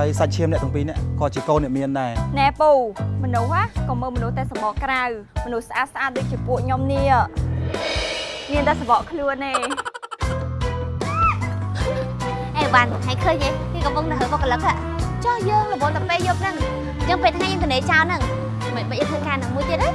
ហើយសាច់ឈាមអ្នកទាំងពីរនេះក៏ជាកូនអ្នកមានដែរណែពូមនុស្សហ៎ក៏មើលមនុស្សតែសម្បកក្រៅមនុស្សស្អាតស្អាតដូចជាពួកខ្ញុំនេះមានតែសម្បកខ្លួនទេអេវ៉ាន់ហើយឃើញទេគេកំពុងតែហើបកលឹកហ่ะចុះយើងរវល់តែពេលយប់ហ្នឹងយើងពេលថ្ងៃយើងទៅនេចោលហ្នឹងមិនបាច់ធ្វើការហ្នឹងមួយទៀតទេ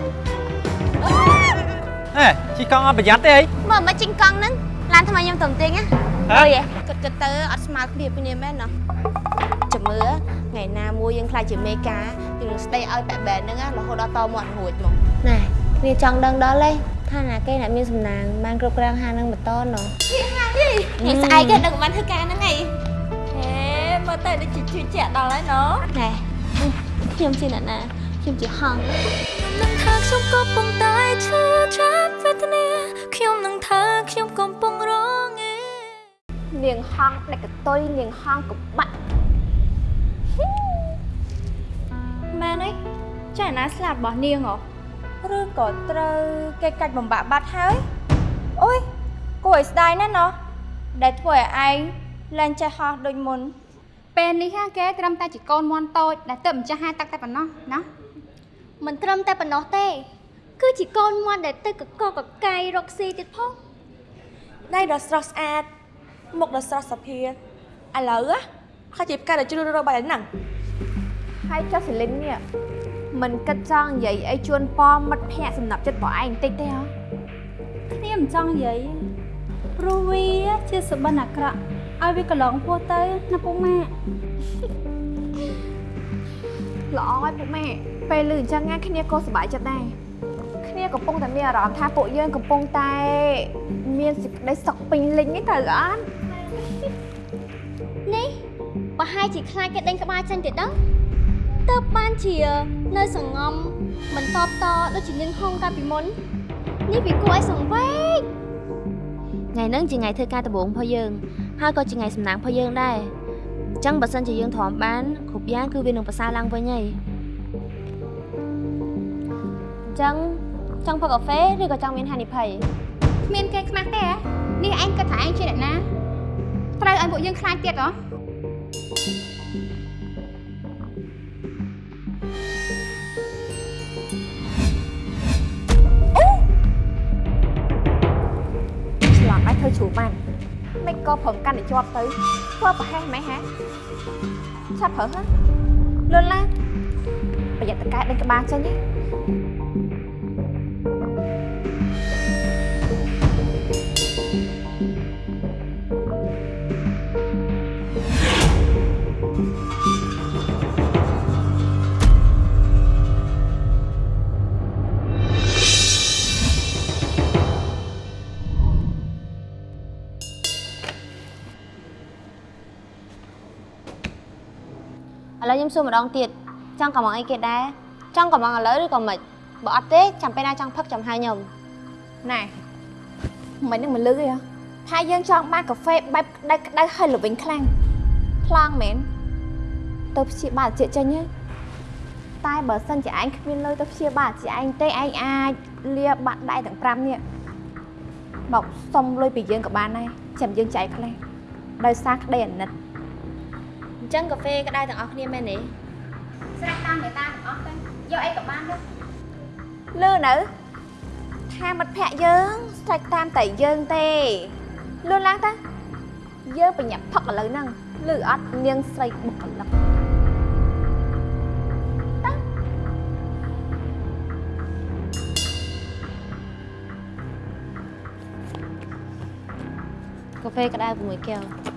ហេជីកង់អត់ប្រយ័ត្នទេអីមើលមកជីងកង់ហ្នឹងឡានថ្មខ្ញុំទៅទៀងណាហ៎អើយគិតគិតទៅអត់ស្មើគ្នាពីនេះមែនណាចាំ មើលថ្ងៃណាមួយយើងខ្លាចជាមេការយើងនឹងស្ដីឲ្យបែបបែបហ្នឹងណារហូតដល់តមាត់រួចមកណែវាចង់ដឹងដល់ទេថាណាគេអ្នកមានសំណាងបានគ្រប់គ្រងហាងហ្នឹងបន្តណោះនេះស្អែកគេដឹងបានធ្វើការហ្នឹងហីហេមើលទៅដូចជាជឿជាក់ដល់ហើយណូណែខ្ញុំជាអ្នកណាខ្ញុំជាហង្សនឹងថាខ្ញុំកំពុងតែឈឺចាប់វេទនាខ្ញុំនឹងថាខ្ញុំកំពុងរងឯនាងហង្សដែលកតុយនាងហង្សកបាក់ ម៉ែនេះចាណាស្លាប់របស់នាងហ៎ឬក៏ត្រូវគេកាច់បំបាក់បាត់ហើយអូយគួរឲ្យស្ដាយណាស់ណោះដែលធ្វើឲ្យឯងលែងចេះហោះដូចមុនពេលនេះហាគេត្រឹមតែជាកូនមន់តូចដែលទៅម្ចាស់ហាទឹកតែប៉ុណ្ណោះណាមិនត្រឹមតែប៉ុណ្ណោះទេ គឺជាកូនមាន់ដែលទៅកកកកាយរកស៊ីទៀតផងដៃដ៏ស្រស់ស្អាតមុខដ៏ស្រស់សភាឥឡូវណាខជាផ្កាដ៏ជ្រួសរស់បាយហ្នឹង ហើយចុះសេលីននេះមិនគិតចង់និយាយអីជួនប៉មមិត្តភ័ក្តិសំណាប់ចិត្តរបស់ឯងបន្តិចទេហ៎គ្នាមិនចង់និយាយព្រោះវាជាសុបិនអាក្រក់ឲ្យវាកន្លងពោះទៅណាពុកម៉ាក់ល្អហើយពុកម៉ែពេលឮអញ្ចឹងណាគ្នាក៏សប្បាយចិត្តដែរគ្នាកំពុងតែមានអារម្មណ៍ថាពួកយើងកំពុងតែ មានសេចក្តីសុខពេញលេញនេះត្រូវអត់នេះប្រហែលជាខ្លាចគេដេញក្បាលចេញទៀតដឹង ទៅបានជានៅសងំមិនតបតដូចជានាងហុងកាលពីមុននេះវាគួរឲ្យសង្វេគថ្ងៃហ្នឹងជាថ្ងៃធ្វើការដំបូងរបស់យើងហើយក៏ជាថ្ងៃសំណាងរបស់យើងដែរអញ្ចឹងបើសិនជាយើងទ្រាំបានគ្រប់យ៉ាងគឺវានឹងប្រសើរឡើងវិញហើយអញ្ចឹងចង់ផឹកកាហ្វេឬក៏ចង់មានហានិភ័យគ្មានគេខ្មាស់ទេហ៎នេះឯងគិតថាឯងជាអ្នកណាត្រូវឲ្យពួកយើងខ្លាចទៀតហ៎ មិនក៏ប្រឹងកាន់តែជាប់ទៅធ្វើប្រហែសម៉េចហ៎ឆាប់ប្រើហ៎លុនឡាប្រយ័ត្នតកែដេញក្បាលចេញទេ សួរម្ដងទៀតចង់កំងអីគេដែរចង់កំងឥឡូវឬក៏មិនបើអត់ទេចាំពេលណាចង់ផឹកចាំហៅខ្ញុំណែមិននឹងមិនលឺទេហ៎ថាយើងចង់បានកាហ្វេបែបក្តៅក្តៅហើយល្វីងខ្លាំងខ្លាំងមែនទៅព្យាបាលជាចេញហ៎តែបើសិនជាឯងគ្មានលុយទៅព្យាបាលជាឯងទេឯងអាចលាបាត់ដៃទាំង5នេះមកសុំលុយពីយើងក៏បានដែរចាំយើងចែកខ្លះដោយសារក្តីអាណិត អញ្ចឹងកាហ្វេក្តៅទាំងអស់គ្នាមែនទេស្រេចតាមមេតាទាំងអស់ទៅយកអីក៏បានទៅលឺនៅថាមិត្តភក្តិយើងស្រេចតាមតែយើងទេលឿនឡើងតាយើងបញ្ញាប់ផឹកឥឡូវហ្នឹងលឺអត់នាងស្រីបុគ្គលិកកាហ្វេក្តៅ6កែវ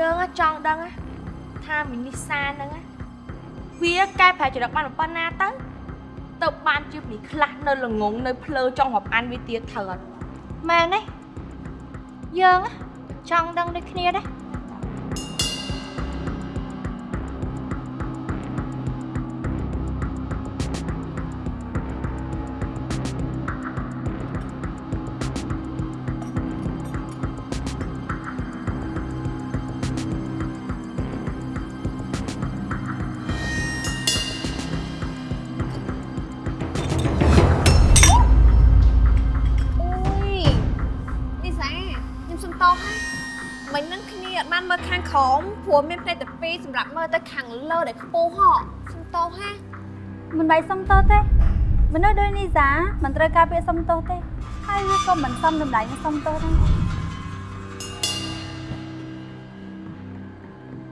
យើងហ៎ចង់ដឹងហ៎ថាមីនីសាហ្នឹងហ៎វាកែប្រែចរិតបានប៉ុណ្ណាទៅទៅបានជិះមីខ្លះនៅល្ងងនៅភ្លើចង់រាប់អានវាទៀតត្រូវអត់មែនទេយើងណាចង់ដឹងដូចគ្នាដែរ មិនបាច់សុំទោសទេមនុស្សដូចនេះសាមិនត្រូវការពាក្យសុំទោសទេហើយវាក៏មិនសមតម្លៃនឹងសុំទោសដែរ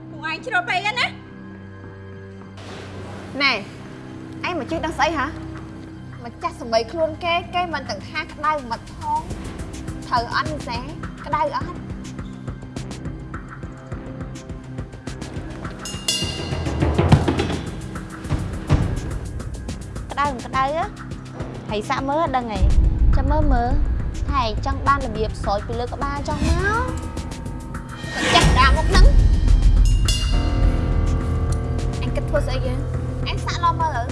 ពួកឯងជ្រុលពេកណាណែឯងមកជិះដឹងស្អីហ៎មកចាស់សម្បីខ្លួនគេគេមិនទាំងថាក្តៅមកផងត្រូវអត់នេះសាក្តៅអត់ ក្តៅមិនក្តៅហ៎ហើយសាក់មើលដឹងហីចាំមើលមើលថាឯងចង់បានរបៀបស្រោចពីលើក្បាលចង់មកចាស់ដាមកហ្នឹងអញគិតធ្វើស្អីយើងអញសាក់ឡំមើលទៅ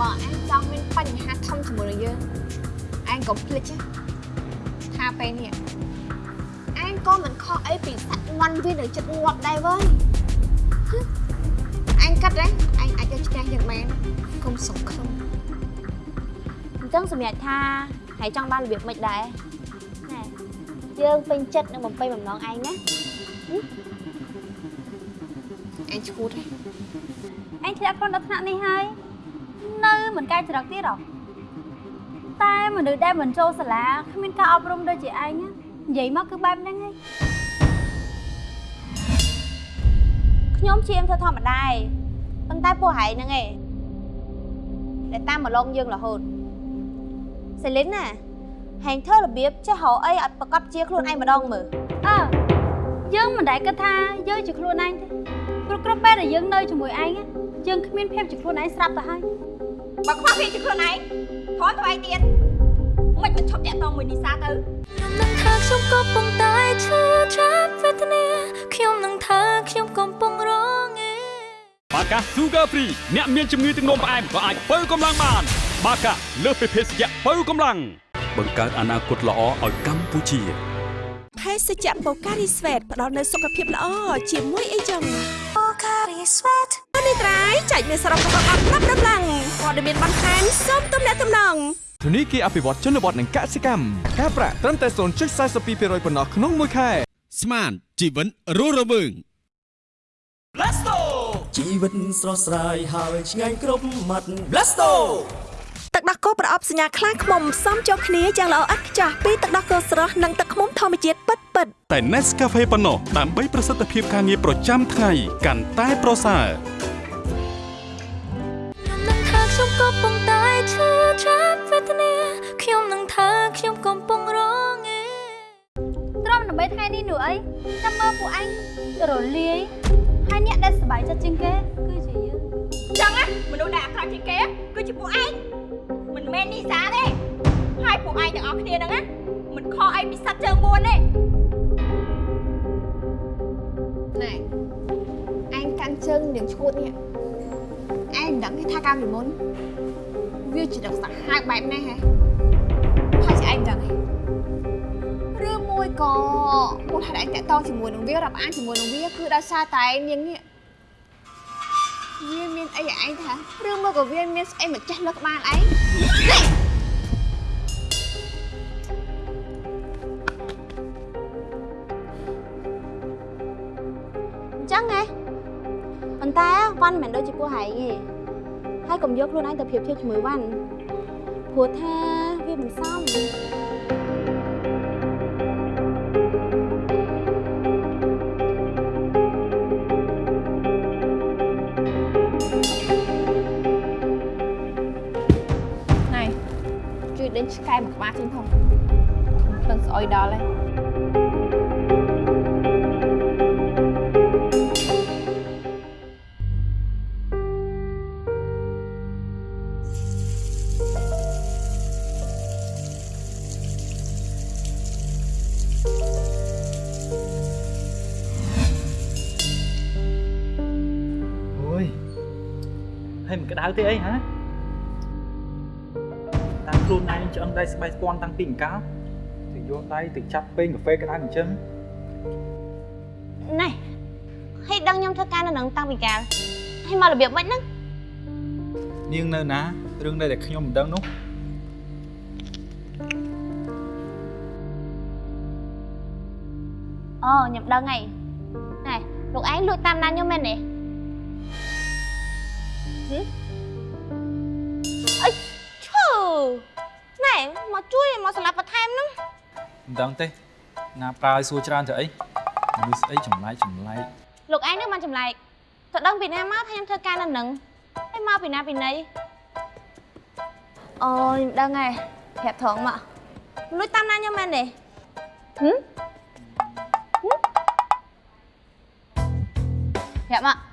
បើអញចង់មានបញ្ហាធំជាមួយនឹងយើងអញកុំភ្លេចណាថាពេលនេះអញក៏មិនខុសអីពីសាក់ងន់វានៅចិត្តងាប់ដែរវើយហឹមអញគិតដែរអញអាចយកឈ្នះយ៉ាងមែន កុំសង្ឃឹមអញ្ចឹងសម្រាប់ថាហើយចង់បានរបៀបម៉េចដែរណែយើងពេញចិត្តនឹងបំពេញបំណងឯងណាអញឈួតទេអញធ្លាក់ខ្លួនដល់ថ្នាក់នេះហើយនៅមិនកែច្រកទៀតហ៎តែមនុស្សដែលមិនចូលសាលាគ្មានការអប់រំដូចជាឯងណានិយាយមកគឺបែបហ្នឹងហើយខ្ញុំជាមធ្វើធម្មតាឯងប៉ុន្តែពួកហែងហ្នឹងឯង ដែលតាមមកឡងយើងរហូតសេលីនណាហែងធ្វើរបៀបចេះរកអីឲ្យប្រកបជាខ្លួនឯងម្ដងមើលអើយើងមិនដែលគិតថាយើងជាខ្លួនឯងទេព្រោះគ្រប់ពេលដែលយើងនៅជាមួយឯងណាយើងគ្មានភាពជាខ្លួនឯងស្រាប់ទៅហើយបើខ្វះភាពជាខ្លួនឯងខំទៅឯងទៀតមិនមិនឈប់តាក់តងមួយនីសាទៅខ្ញុំនឹងថាខ្ញុំកំពុងតែឈឺចាប់វេទនាខ្ញុំនឹងថាខ្ញុំកំពុងរងឯ បាកា Sugar Free អ្នកមានជំងឺទឹកនោមផ្អែមក៏អាចបើកម្លាំងបាន បាកាលើសពីភេសជ្ជៈបើកម្លាំងបង្កើតអនាគតល្អឲ្យកម្ពុជាភេសជ្ជៈបូការីស្វេតផ្ដល់នូវសុខភាពល្អជាមួយអីចឹង Pocari Sweat នេះត្រៃចែកមានសរុបរបស់អត់ប្រាប់ដំឡើងព័ត៌មានបន្ថែមសូមទំនាក់ទំនងធនីគារអភិវឌ្ឍជនបទនិងកសិកម្មការប្រាក់ត្រឹមតែ0.42%ប៉ុណ្ណោះក្នុងមួយខែស្មានជីវិតរស់រវើង ជីវិតស្រស់ស្រាយហើយឆ្ងាញ់គ្រប់មាត់ Blasto ទឹកដោះគោប្រអប់សញ្ញាខ្លាំងខ្មុំផ្សំចូលគ្នាយ៉ាងល្អឥតខ្ចោះពីទឹកដោះគោស្រស់និងទឹកខ្មុំធម្មជាតិពិតពិតៗតែ Nescafe ប៉ុណ្ណោះដើម្បីប្រសិទ្ធភាពការងារប្រចាំថ្ងៃកាន់តែប្រសើរខ្ញុំនឹងថាខ្ញុំកំពុងតែឈឺចាប់វេទនាខ្ញុំនឹងថាខ្ញុំកំថ្ងៃនេះនោះអីចាំមើលពួកឯងរលាយ ហើយអ្នកដែលសប្បាយចិត្តជាងគេគឺជាយើងចឹងណាមនុស្សដែលអាក្រក់ជាងគេគឺជាពួកឯងមិនមែននីសាទេហើយពួកឯងទាំងអស់គ្នាហ្នឹងណាមិនខកអីពីសត្វជើងមួនទេណែឯងកាន់ជើងនាងឈួតនេះឯងមិនដឹងទេថាកាលពីមុនវាជាដឹកសាហាវបែបនេះហ៎ហើយជាឯងមិនដឹងទេឬ មួយក៏មូលហេតុឯងតាក់តងជាមួយនឹងវារាប់អានជាមួយនឹងវាគឺដោយសារតែនាងនេះវាមានអីឲ្យឯងថាឬមកក៏វាមានស្អីមកចេះលើក្បាលឯងអញ្ចឹងហ៎ប៉ុន្តែវ៉ាន់មិនមែនដូចជាពួកហែងទេហើយកុំយកខ្លួនឯងទៅប្រៀបធៀបជាមួយវ៉ាន់ព្រោះថាវាមិនសម ជួយដេញឆ្កែមួយក្បាលចេញផងដឹងស្អុយដល់ហើយអូយហើយមិនក្តៅទេអីហ៎ ដៃស្បែកស្ពាន់តាំងពីអង្កលទៅយកដៃទៅចាប់ពេញកាហ្វេក្តៅអញ្ចឹងណែហើយដឹងខ្ញុំធ្វើការនៅនឹងតាំងពីកាលហើយមករបៀបមិនហ្នឹងនាងនៅណារឿងដែលខ្ញុំមិនដឹងនោះអូខ្ញុំដឹងហើយណែលោកឯងលួចតាមណានខ្ញុំមែនទេហឹអី មកជួយមកសម្រាប់បន្ថែមហ្នឹងមិនដឹងទេណាប្រើឲ្យសួរច្រើនទៅអីមនុស្សស្អីចម្លែកចម្លែកលោកឯងនឹងបានចម្លែកទៅដឹងពីណាមកថាខ្ញុំធ្វើការនៅនឹងហើយមកពីណាពីណីអូខ្ញុំដឹងហើយប្រាប់ត្រង់មកលួចតាមណានខ្ញុំមែនទេហឹមហឹមប្រាប់មក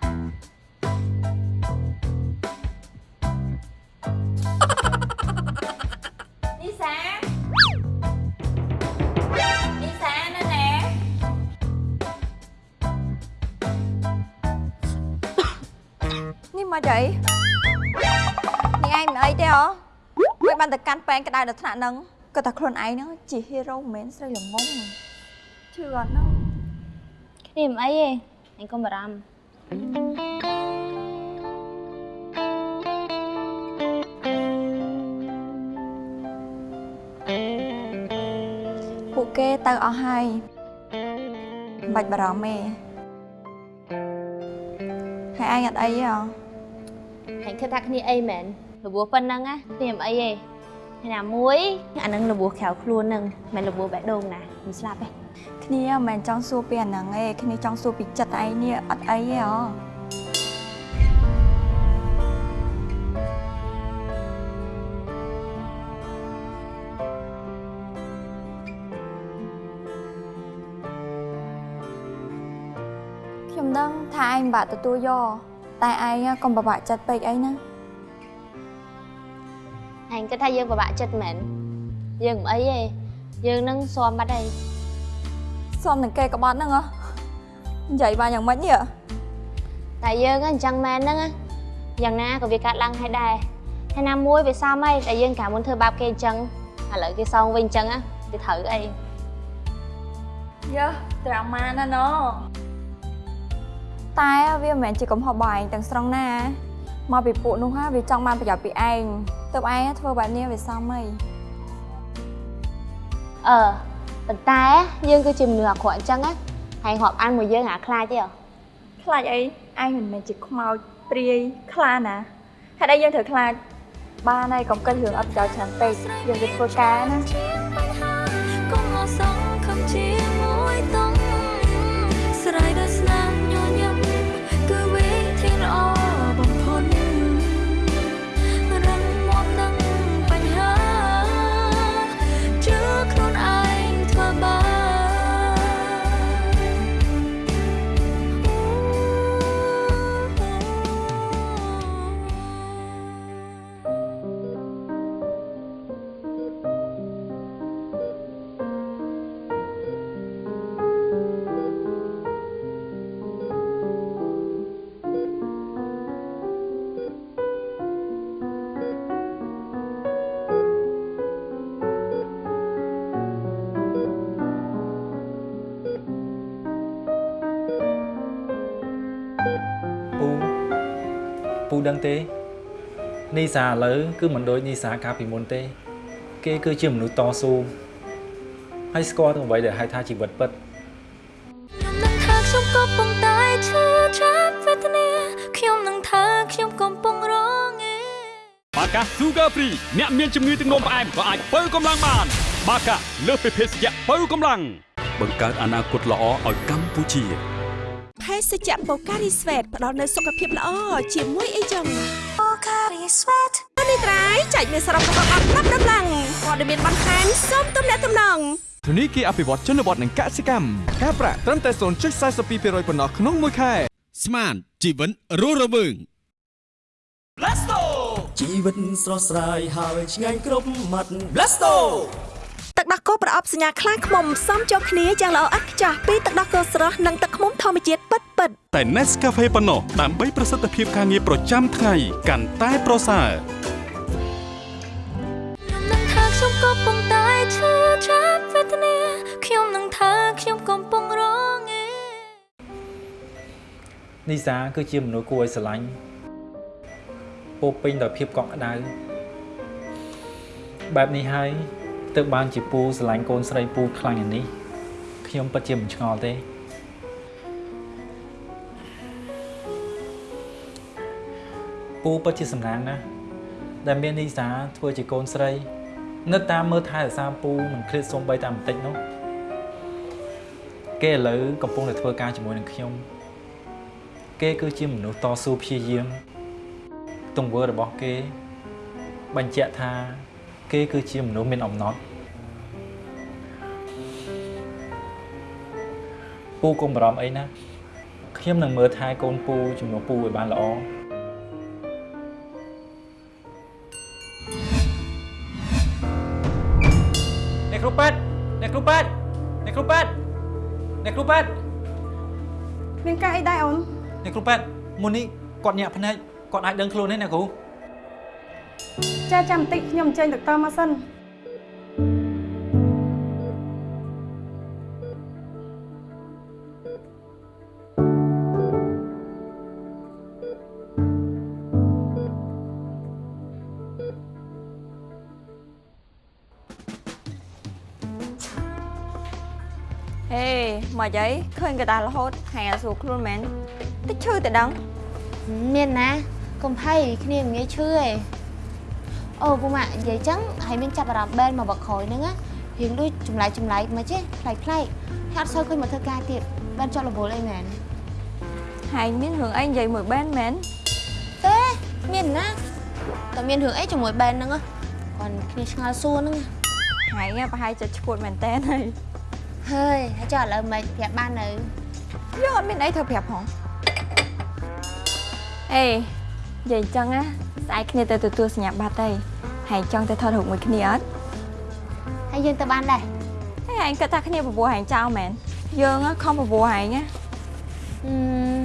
មកអីនេះឯងមិនអីទេហ៎មិនបានទៅកាន់ប៉ែងក្តៅដល់ថ្នាក់ហ្នឹងក៏តែខ្លួនឯងហ្នឹងជាហេរ៉ូមិនមែនស្រីល្ងងជឿអត់ហ្នឹងគ្នាមិនអីទេអញកុំបារម្ភពួកគេទៅអស់ហើយមិនបាច់បារម្ភទេហើយឯងអត់អីទេហ៎ ហើយគិតថាគ្នាអីមែនរបួសប៉ុណ្ណឹងណាគ្នាមិនអីទេហើយណាមួយអានឹងរបួសក្រៅខ្លួនហ្នឹងមិនរបួសបេះដូងណាមិនស្លាប់ទេគ្នាមិនមែនចង់សួរពីអាហ្នឹងទេគ្នាចង់សួរពីចិត្តឯងនេះអត់អីទេហ៎ខ្ញុំដឹងថាឯងបាក់ទទួលយក តែឯងកុំពិបាកចិត្តពេកអីណាអញគិតថាយើងពិបាកចិត្តមែនយើងមិនអីទេយើងនឹងស៊ាំបាត់ហើយសុំនឹងគេក្បត់ហ្នឹងហ៎និយាយបានយ៉ាងម៉េចនេះហ៎តែយើងហ្នឹងអញ្ចឹងមែនហ្នឹងណាយ៉ាងណាក៏វាកាត់ឡើងហើយដែរហើយណាមួយវាសមហើយតែយើងកាលមុនធ្វើបាបគេអញ្ចឹងឥឡូវគេសងវិញអញ្ចឹងណាវាត្រូវអីយើត្រាម៉ាណាណូ តែវាមិនមែនជាកំហុសរបស់ឯងទាំងស្រុងណាមកពីពួកនោះហ่าវាចង់បានប្រយោជន៍ពីឯងទើបឯងធ្វើបែបនេះវាសមហីអឺប៉ុន្តែយើងគឺជាមនុស្សអាក្រក់អញ្ចឹងណាហើយរាប់អានមួយយើងអាខ្លាចទេហ៎ខ្លាចអីឯងមិនមែនជាខ្មោចព្រាយខ្លាណាហេតុអីយើងត្រូវខ្លាចបានហើយកុំគិតរឿងអត់ប្រយោជន៍ច្រើនពេកយើងទៅធ្វើការណា ដឹងទេនីសាឥឡូវគឺមិនដូចនីសាកាលពីមុនទេ គេគឺជាមនុស្សតស៊ូហើយស្គាល់ទាំងអ្វីដែលហៅថាជីវិតពិតនឹងថាខ្ញុំកំពុងតែឈឺចាប់វេទនាខ្ញុំនឹងថាខ្ញុំកំពុងរងឯបាកា Sugar Free អ្នកមានជំងឺទឹកនោមផ្អែមក៏អាចបើកម្លាំងបាន បាកាលើសពីភេសជ្ជៈបើកម្លាំងបង្កើតអនាគតល្អឲ្យកម្ពុជាភេ សជ្ជៈបូការីស្វេតផ្ដល់នូវសុខភាពល្អជាមួយអីចឹងបូការីស្វេតនេះត្រៃចែកមានសរុបរបស់អត់ប្រាប់ដំឡើងព័ត៌មានបន្ថែមសូមទំនាក់ទំនងធនីគារអភិវឌ្ឍជនបទនិងកសិកម្មការប្រាក់ត្រឹមតែ0.42%ប៉ុណ្ណោះក្នុងមួយខែស្មានជីវិតរស់រវើង Blasto ជីវិតស្រស់ស្រាយហើយឆ្ងាញ់គ្រប់មាត់ Blasto ទឹកដោះគោប្រអប់សញ្ញាខ្លាឃ្មុំផ្សំចូលគ្នាយ៉ាងល្អឥតខ្ចោះពីទឹកដោះគោស្រស់និងទឹកឃ្មុំធម្មជាតិពិតពិតតែ Nescafe ប៉ុណ្ណោះដើម្បីប្រសិទ្ធភាពការងារប្រចាំថ្ងៃកាន់តែប្រសើរនឹងថាខ្ញុំកំពុងតែឈឺចាប់វេទនាខ្ញុំនឹងថាខ្ញុំកំពុងរងឯនីសាគឺជាមនុស្សគួរឲ្យស្រឡាញ់ពោរពេញដោយភាពកក់ក្ដៅបែបនេះហើយ ទើបបានជាពូស្រឡាញ់កូនស្រីពូខ្លាំងយ៉ាងនេះខ្ញុំពិតជាមិនឆ្ងល់ទេពូពិតជាសំណាងណាស់ដែលមាននីសាធ្វើជាកូនស្រី នៅតាមមើលថែរក្សាពូមិនឃ្លាតសូម្បីតែបន្តិចនោះគេឥឡូវកំពុងតែធ្វើការជាមួយនឹងខ្ញុំ គេគឺជាមនុស្សតស៊ូព្យាយាមទង្វើរបស់គេ បញ្ជាក់ថា គេគឺជាមនុស្សមានអំណត់ ពូកុំបារម្ភអីណាខ្ញុំនឹងមើលថែកូនពូជំនួសពូឲ្យបានល្អអ្នកគ្រូប៉ែតអ្នកគ្រូប៉ែតអ្នកគ្រូប៉ែតអ្នកគ្រូប៉ែតមានការអីដែរអូនអ្នកគ្រូប៉ែតមុននេះគាត់ញាក់ភ្នែកគាត់អាចដឹងខ្លួនទេអ្នកគ្រូចាចាំបន្តិចខ្ញុំអញ្ជើញដុកទ័រមកសិន មកអីឃើញកដាលរហូតហើយអាសួរខ្លួនមែនតិចឈឺតែដឹងមានណាកុំភ័យគ្នាមិនងាយឈឺទេអូពូម៉ាក់និយាយចឹងហើយមានចាប់អារម្មណ៍បែនមកបកក្រោយហ្នឹងណារៀងដូចចម្លែកចម្លែកមកចេះប្លែកប្លែកហើយអត់សូវឃើញមកធ្វើការទៀតបែនចង់រវល់អីមែនហើយមានរឿងអីនិយាយមួយបែនមែនទេមានណាតែមានរឿងអីជាមួយបែនហ្នឹងណាគាត់គ្នាឆ្ងល់សួរហ្នឹងហើយប្រហែលចិត្តឈួតមែនតើហើយ ហើយហើយចុះឥឡូវមិនប្រាប់បាននៅយើងអត់មានអីធ្វើប្រាប់ផងអេនិយាយចឹងណាស្អែកគ្នាទៅទទួលសញ្ញាបត្រទៅហើយចង់ទៅថតរូបមួយគ្នាអត់ហើយយើងទៅបានដែរហើយឯងគិតថាគ្នាបបួលហែងចោលមែនយើងខំបបួលហែងណាហឹម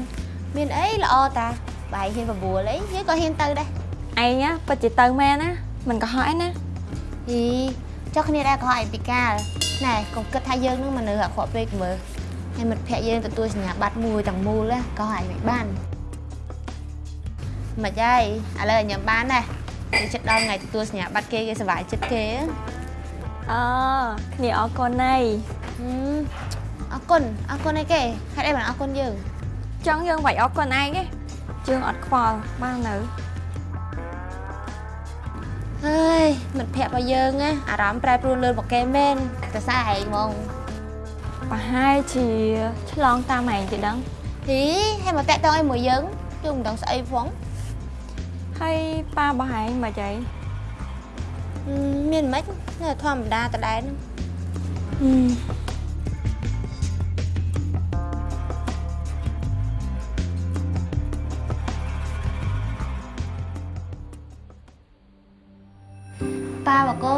មានអីល្អតាបាយហ៊ានបបួលអីយើងក៏ហ៊ានទៅដែរឯងណាពិតជាទៅមែនណាមិនកុហកឯណាអីចុះគ្នាដែរក៏ឲ្យពីកាល ណែកុំគិតថាយើងនឹងមនុស្សអាក្រក់ពេកមើលហើយមិត្តភក្តិយើងទទួលសញ្ញាបត្រមួយទាំងមូលណាក៏ឲ្យមិនបានមិនហើយឥឡូវឲ្យញ៉ាំបានដែរពេលចិត្តដល់ថ្ងៃទទួលសញ្ញាបត្រគេគេសុវ័យចិត្តគេអគ្នាអរគុណណៃហឹមអរគុណអរគុណអីគេហេតុអីបានអរគុណយើងចង់យើងវាយអរគុណឯងទេយើងអត់ខ្វល់បាននៅ ហើយមិត្តភក្តិរបស់យើងណាអារម្មណ៍ប្រែប្រួលលឿនមកគេមែនតែសារឯងហ្មងប្រហែលជាឆ្លងតាមឯងទេដឹងហីហើយមកតាក់តងឲ្យមួយយើងយើងមិនដឹងស្អីផងហើយប៉ារបស់ឯងមកចៃហឹមមានមិននៅធម្មតាតដែរហ្នឹង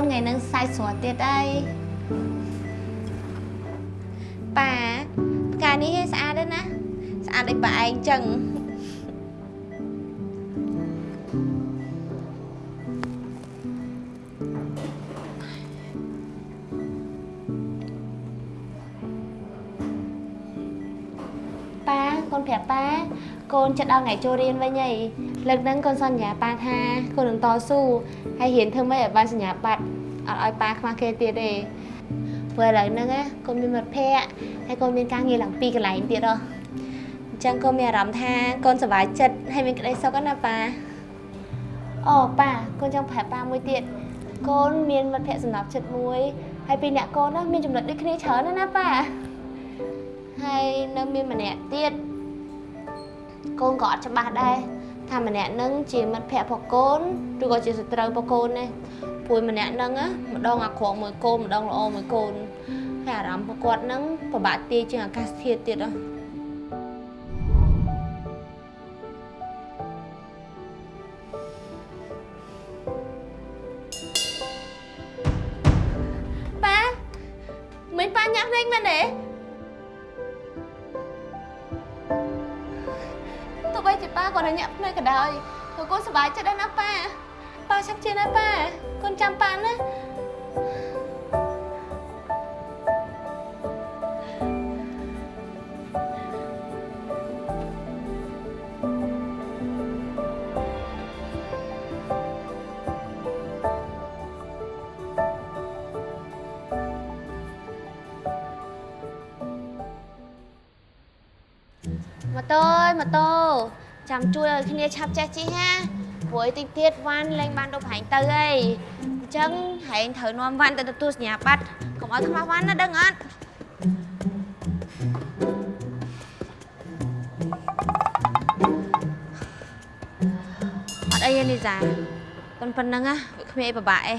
ថ្ងៃហ្នឹងសាច់ស្រស់ទៀតអីប៉ាផ្កានេះស្អាតទេណាស្អាតដូចប៉ាឯងចឹងប៉ាកូនប្រាប់ប៉ាកូនចិត្តដល់ថ្ងៃចូលរៀនវិញហីឥលើកហ្នឹងកូនសន្យាប៉ាថាកូននឹងតស៊ូហើយរៀនធ្វើម៉េចឲ្យបានសញ្ញាបត្រអ ត់ឲ្យប៉ាខ្វះគេទៀតទេព្រោះឥឡូវហ្នឹងណាកូនមានមិត្តភ័ក្តិហើយកូនមានការងារឡើងពីរកន្លែងទៀតហ៎អញ្ចឹងកូនមានអារម្មណ៍ថាកូនសប្បាយចិត្តហើយមានក្តីសុខណាប៉ាអូប៉ាកូនចង់ប្រាប់ប៉ាមួយទៀតកូនមានមិត្តភ័ក្តិសម្រាប់ចិត្តមួយហើយពីរអ្នកកូនណាមានចំណុចដូចគ្នាច្រើនណាស់ណាប៉ាហើយនៅមានម្នាក់ទៀតកូនក៏អត់ច្បាស់ដែរ ថាម្នាក់នឹងជាមិត្តភ័ក្តិរបស់កូនឬក៏ជាសត្រូវរបស់កូនទេព្រួយម្នាក់នឹងណាម្ដងអាក្រក់មួយកូនម្ដងល្អមួយកូនហើយអារម្មណ៍របស់គាត់នឹងពិបាកទាយជាងអាកាសធាតុទៀតហ៎ប៉ាមិញប៉ាញាក់ភ្នែកមែនទេទោះ គាត់នៅញាក់ភ្នែកក៏ដោយក៏កូនសប្បាយចិត្តដែរណាប៉ាប៉ាឆាប់ជឿណាប៉ាកូនចាំប៉ាណា ចាំជួយឲ្យគ្នាឆាប់ចេះជិះណាព្រោះអីតិចទៀតវ៉ាន់លេងបានទៅប្រហែងទៅអីអញ្ចឹងហែងត្រូវនាំវ៉ាន់ទៅទទួលសញ្ញាបត្រកុំឲ្យខ្មាស់វ៉ាន់ណាដឹងអត់អត់អីទេលីសាប៉ុណ្ប៉ុណ្ណឹងណាវាគ្មានអីពិបាកអី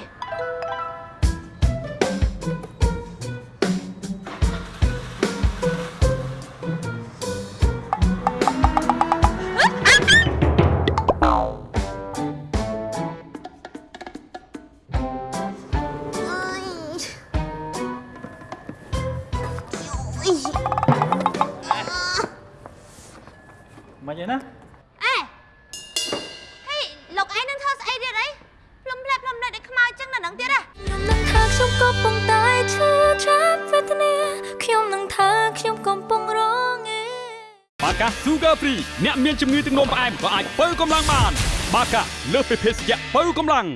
មានជំងឺទឹកនោមផ្អែមក៏អាចបើកម្លាំងបាន បាកាលើសពីភេសជ្ជៈបើកម្លាំង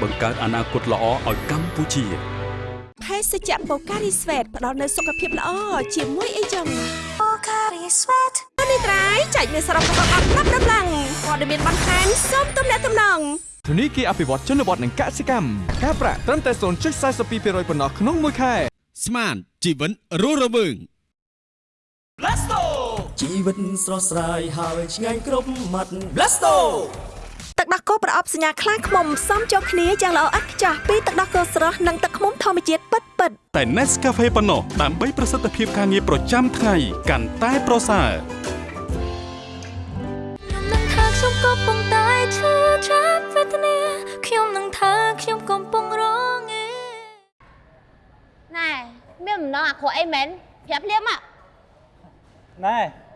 បង្កើតអនាគតល្អឲ្យកម្ពុជាភេសជ្ជៈបូការីស្វេតផ្ដល់នូវសុខភាពល្អជាមួយអីចឹងបូការីស្វេតនេះត្រៃចែកមានសរុបរបស់អត់ប្រាប់ដំឡើងព័ត៌មានបន្ថែមសូមទំនាក់ទំនងធនីគារអភិវឌ្ឍជនបទនិងកសិកម្មការប្រាក់ត្រឹមតែ0.42%ប៉ុណ្ណោះក្នុងមួយខែស្មានជីវិតរស់រវើង Blasto ជីវិតស្រស់ស្រាយហើយឆ្ងាញ់គ្រប់មាត់ Blasto ទឹកដោះគោប្រអប់សញ្ញាខ្លាឃ្មុំផ្សំចូលគ្នាយ៉ាងល្អឥតខ្ចោះពីទឹកដោះគោស្រស់និងទឹកឃ្មុំធម្មជាតិពិតពិតតែ Nescafe ប៉ុណ្ណោះដើម្បីប្រសិទ្ធភាពការងារប្រចាំថ្ងៃកាន់តែប្រសើរនឹងថាខ្ញុំកំពុងតែឈឺចាប់វេទនាខ្ញុំនឹងថាខ្ញុំកំពុងរងឯណែមានបំណងអាក្រក់អីមែនប្រាប់ភ្លាមមកណែ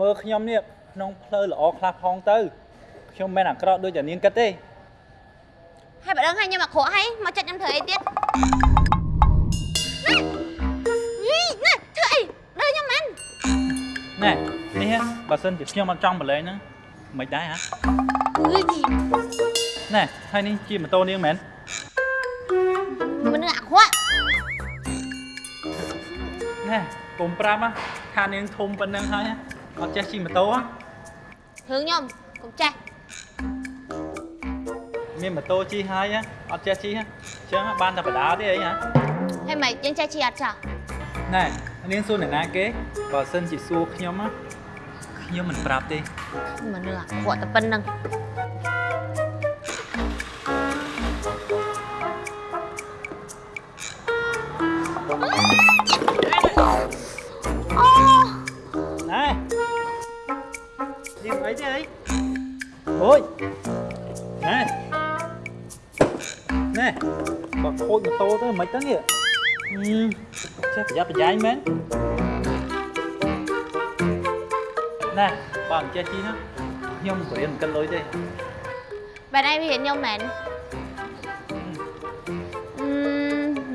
មើលខ្ញុំនេះក្នុងផ្លូវល្អខ្លះផងទៅខ្ញុំមិនមែនអាក្រក់ដូចតែនាងគិតទេហើយបើដឹងហើយខ្ញុំអាក្រក់ហើយមកចិត្តខ្ញុំធ្វើអីទៀតណែណែធ្វើអីដើរខ្ញុំមែនណែនេះបើសិនជាខ្ញុំអត់ចង់ប្រឡែងហ្នឹងមិនដែរហ៎អឺយណែហើយនេះជាម៉ូតូនាងមែនមនុស្សអាក្រក់ណែកុំប្រាប់ហ៎ថានាងធំប៉ុណ្ណឹងហើយហ៎ អត់ចេះជិះម៉ូតូហ៎រឿងខ្ញុំកុំចេះមានម៉ូតូជិះហើយហ៎អត់ចេះជិះហ៎អញ្ចឹងបានតែបដាទេអីហ៎ហើយមិនយើងចេះជិះអត់ចោះណែនាងសួរអ្នកណាគេបើសិនជាសួរខ្ញុំហ៎ខ្ញុំមិនប្រាប់ទេមនុស្សអាក្រក់តែប៉ុណ្្នឹង ម៉ូតូទៅមិនទៅនេះអឺចេះប្រយ័ត្នប្រយែងមែនណែបើមិនចេះជិះណាខ្ញុំក៏រៀនមិនគិតលុយទេបែរឯងវារៀនខ្ញុំមែនអឺ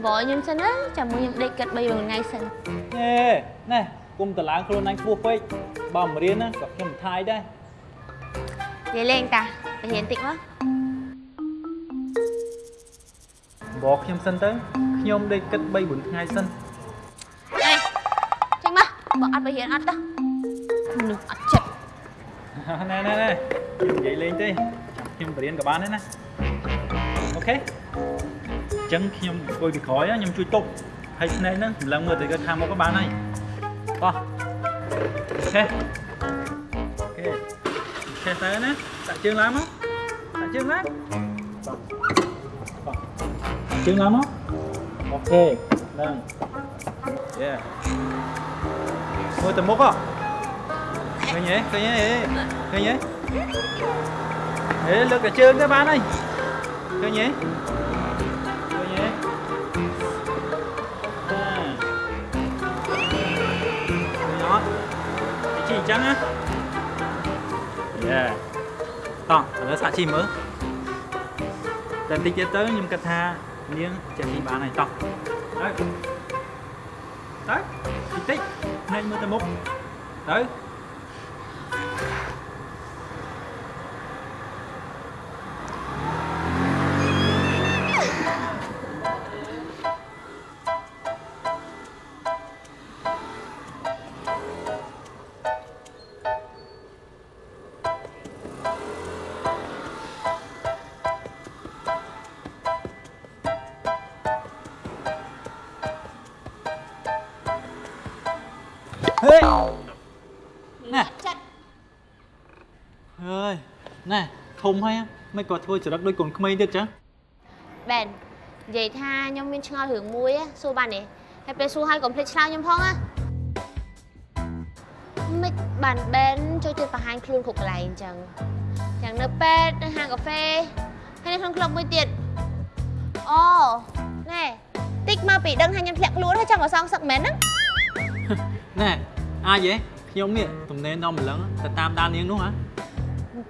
បងខ្ញុំសិនណាចាំមួយខ្ញុំដេកគិត3 4ថ្ងៃសិនណែណែគុំតឡើងខ្លួ ស់ពេកបើមិនរៀនណាក៏ខ្ញុំមិនថាយដែរនិយាយលេងតាទៅរៀនតិចមកបកខ្ញុំសិនទៅខ្ញុំដេកគិត3 4ថ្ងៃសិនអេចេញមកបើអត់ទៅរៀនអត់ទៅមនុស្សអត់ចិត្តណែណែណែខ្ញុំនិយាយលេងទេចាំខ្ញុំទៅរៀនក៏បានដែរណា okay អញ្ចឹងខ្ញុំអង្គុយពីក្រោយណាខ្ញុំជួយទប់ហើយភ្នែកហ្នឹងម្លឹងមើលទៅខាងមុខក៏បានហើយបោះ okay okay okay ទៅណាដាក់ជើងឡើងមកដាក់ជើងឡើងបោះបោះ ជើងឡើងមកអូខេហ្នឹងយេមើលទៅមុខហ៎ឃើញទេឃើញទេឃើញទេហេលើកកាជើងទៅបានហើយឃើញទេឃើញទេចាឃើញអត់ជីអញ្ចឹងណាយ៉ាតោះឥឡូវសាក់ជីមើលតែបន្តិចទៀតទៅខ្ញុំគិតថា នាងចេះជីបានហើយតោះទៅទៅតិចតិចភ្នែកមើលទៅមុខទៅ ធំហើយមិនក៏ធ្វើចរិតដូចកូនក្មេងទៀតចឹងបែននិយាយថាខ្ញុំមានឆ្ងល់រឿងមួយ á សួរបានទេហើយពេលសួរហើយកុំភ្លេចឆ្លើយខ្ញុំផងណាមិនបានបែនចូលចិត្តបង្ហាញខ្លួនគ្រប់កន្លែងអញ្ចឹងយ៉ាងនៅពេទ្យនៅហាងកាហ្វេហើយនៅក្នុងក្លឹបមួយទៀតអូណែតិចមកពីដឹងថាខ្ញុំធ្លាក់ខ្លួនហើយចង់មកសងសឹកមែនហ្នឹងណែអាចទេខ្ញុំនេះទំនេរដល់ម្លឹងទៅតាមដាននាងនោះហ៎អញ្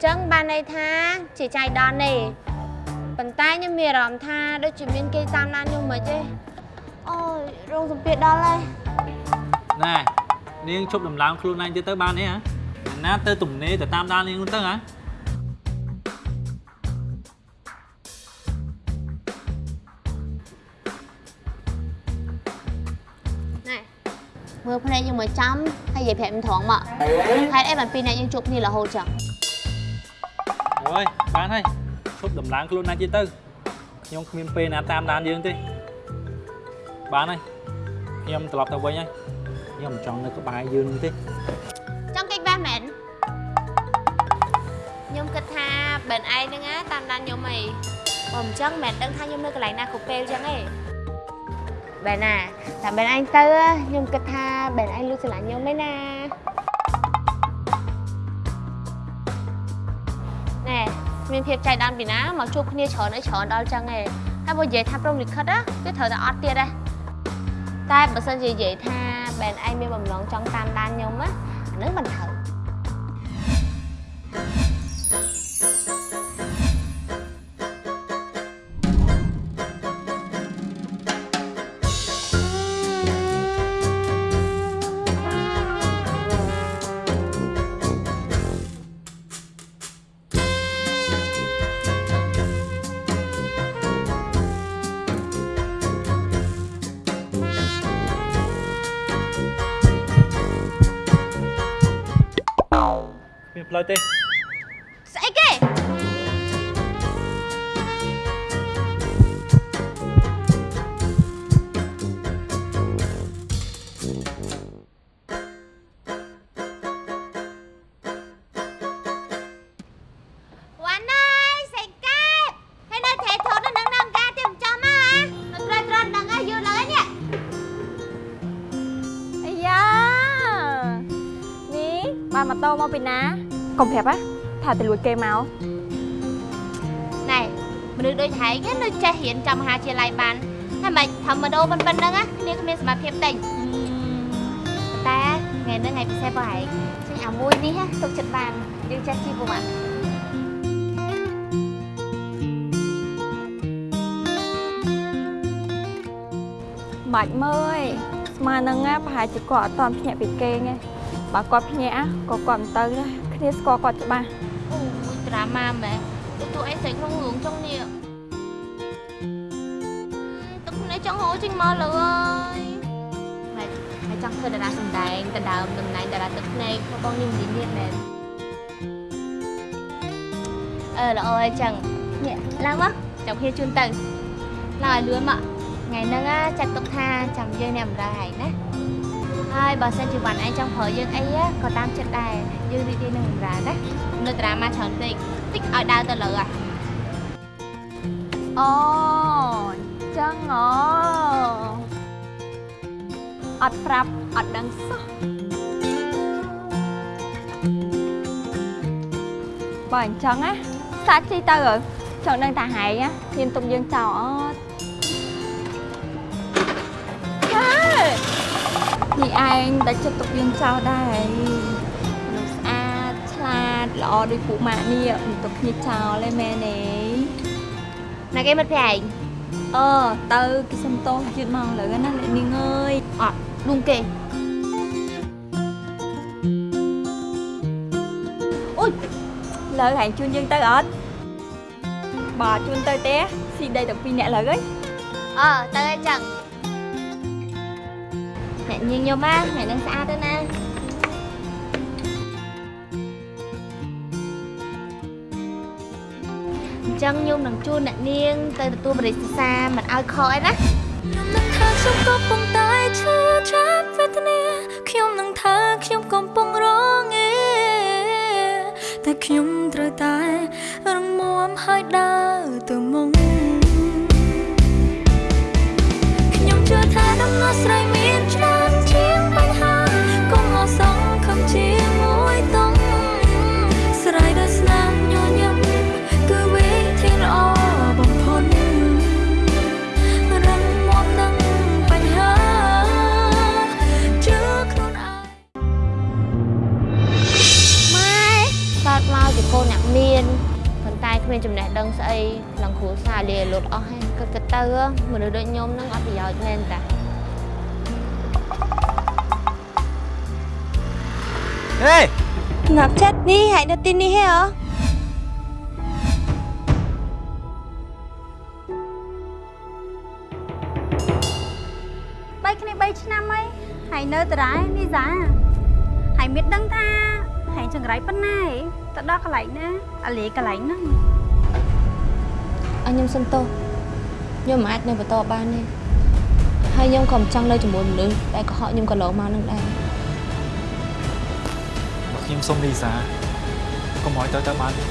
ចឹងបានន័យថាជាចៃដន្យទេប៉ុន្តែខ្ញុំមានអារម្មណ៍ថាដូចជាមានគេតាមដានខ្ញុំមិនទេអូយរងសម្ពាធដល់ហើយណែនាងជប់ដំឡើងខ្លួនឯងទៀតទៅបានទេហ៎ណាទៅទំនេរទៅតាមដាននាងនោះទៅហ៎ណែមើលភ្នែកយើងមកចំហើយនិយាយប្រាប់ខ្ញុំត្រង់មកហេតុអីបានពីរនាក់យើងជួបគ្នារហូតចឹង អើយបានហើយជប់ដំឡើងខ្លួនឯងទៀតទៅខ្ញុំគ្មានពេលណាតាមដានយើងទេបានហើយខ្ញុំត្រឡប់ទៅវិញហើយខ្ញុំមិនចង់នៅក្បែរយើងទេចង់កិច្ចបែបមែនខ្ញុំគិតថាបែនឯងហ្នឹងណាតាមដានខ្ញុំអីបើមិនចឹងមិនដឹងថាខ្ញុំនៅកន្លែងណាគ្រប់ពេលចឹងទេបែនណាតែបែនឯងទៅខ្ញុំគិតថាបែនឯងលួចស្រឡាញ់ខ្ញុំឯណាណែ មានភាពចៃដន្យពីណាមកជួបគ្នាច្រើនអីច្រើនដល់ចឹងឯងហើយបើនិយាយថាព្រមលិខិតណាគឺត្រូវតែអត់ទៀតដែរតែបើសិនជានិយាយថាបែនឯងមានបំណងចង់តាមដានខ្ញុំណាអានឹងមិនត្រូវ គេមកណែមនុស្សដូចហែងនៅចេះរៀនចាំមហាវិទ្យាល័យបានហើយមិនធម្មតាប៉ុណ្្នឹងណាគ្នាគ្មានសមត្ថភាពតិចតែថ្ងៃនេះថ្ងៃពិសេសបងហែងចេញអាមួយនេះទុកចិត្តបានយើងចេះជីពុំអត់បាច់មើលឯងស្មើនឹងណាប្រហែលជាគាត់អត់តន់ភ្ញាក់ពីគេងឯងបើគាត់ភ្ញាក់ក៏គាត់មិនទៅដែរគ្នាស្គាល់គាត់ច្បាស់ អូយតដ្រាម៉ាមែនទៅតួអីស្រីក្នុងរឿងចុងនេះទឹកភ្នែកចង់ហូរចេញមកលើអើយហើយហើយចង់ធ្វើតារាសម្ដែងដណ្ដើមតំណែងតារាទឹកភ្នែកមកបងនេះមិននិយាយមែនអឺល្អហើយចឹងនេះឡើងមកចាំគ្នាជូនទៅឡើងឲ្យលឿនមកថ្ងៃហ្នឹងណាចាត់ទុកថាចាំយើងអ្នកបម្រើឯងណាហើយបើសិនជាវ៉ាន់ឯងចង់ប្រើយើងអីក៏តាមចិត្តដែរយើងរីករាយនឹងបម្រើណានៅតារាមកច្រើនពេកតិចឲ្យដើរទៅលើអាអូចឹងអូអត់ប្រាប់អត់ដឹងសោះបើអញ្ចឹងណាសាច់ជីទៅហើយចង់ដឹងតាហែងណាហ៊ានទុំយើងចោលអត់ហេនេះឯងតែចិត្តទុកយើងចោលដែរមនុស្សស្អាតឆ្លាតល្អដូចពួកម៉ាក់នេះមិនទុកគ្នាចោលទេមែនទេណាគេមិត្តភក្តិឯងអឺទៅគេសុំតោសយឺតមកលើណាអ្នកនាងអើយអត់ឌុងគេអូយលើហែងជូនយើងទៅអត់បើជូនទៅទេស៊ីដីទាំងពីរអ្នកលើហើយអើទៅឲ្យចឹងអ្នកញញញោមណាអ្នកនឹងស្អាតទៅណា ចឹងញោមនឹងជួនអ្នកនាង ទៅទទួលបរិយាសាមិនឲ្យខកអីណានឹងថាខ្ញុំកំពុងតែឈឺចាប់វេទនាខ្ញុំនឹងថាខ្ញុំកំពុងរងឯតែខ្ញុំត្រូវតែរងមាំហើយដើរទៅមុខ មនុស្សដូចញោមនឹងអត់ប្រយោជន៍មែនតាហេងាប់ចិត្តនេះហើយនៅទីនេះហ៎អបីគ្នា3ឆ្នាំហើយហើយនៅតារ៉ែនេះសាហើយមានដឹងថាហើយចង្រៃប៉ុណ្ណាឯងទៅដល់កន្លែងណាអាលីកន្លែងហ្នឹងអញខ្ញុំសុំទោស ខ្ញុំមិនអាចនៅបន្តបានទេហើយខ្ញុំក៏មិនចង់នៅជាមួយមនុស្សដែលកុហកខ្ញុំក៏ឡងមកនឹងដែរបើខ្ញុំសុំលីសាកុំឲ្យទៅទៅបានទេ